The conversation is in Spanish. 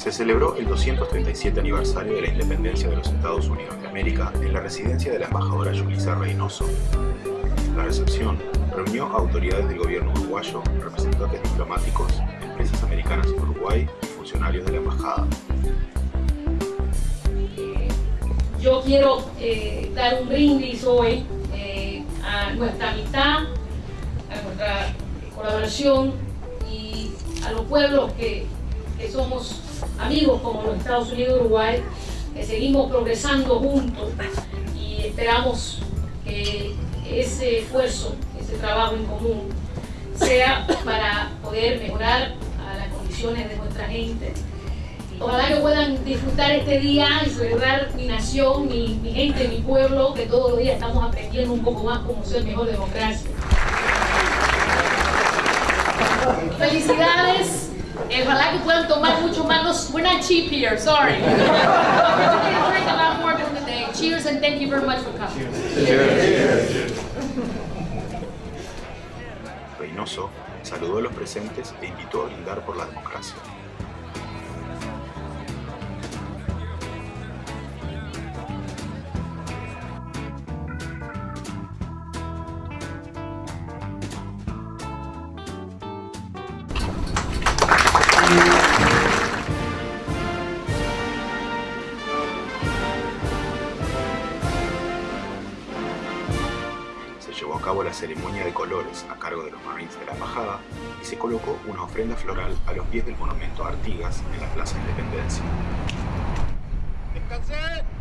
Se celebró el 237 aniversario de la independencia de los Estados Unidos de América en la residencia de la embajadora Yulisa Reynoso. La recepción reunió a autoridades del gobierno uruguayo, representantes diplomáticos, empresas americanas en Uruguay y funcionarios de la embajada. Yo quiero eh, dar un brindis hoy eh, a nuestra amistad, a nuestra colaboración y a los pueblos que, que somos amigos como los Estados Unidos y Uruguay, que seguimos progresando juntos y esperamos que ese esfuerzo, ese trabajo en común, sea para poder mejorar las condiciones de nuestra gente. Ojalá que puedan disfrutar este día y celebrar mi nación, mi, mi gente, mi pueblo, que todos los días estamos aprendiendo un poco más cómo ser mejor democracia. Felicidades. Eh, Ojalá que puedan tomar mucho más. No, we're not cheap here, sorry. We're gonna drink a lot more during the day. Cheers and thank you very much for coming. Reynoso saludó a los presentes e invitó a brindar por la democracia. Se llevó a cabo la ceremonia de colores a cargo de los Marines de la Embajada y se colocó una ofrenda floral a los pies del monumento a Artigas en la Plaza Independencia. ¡Descansé!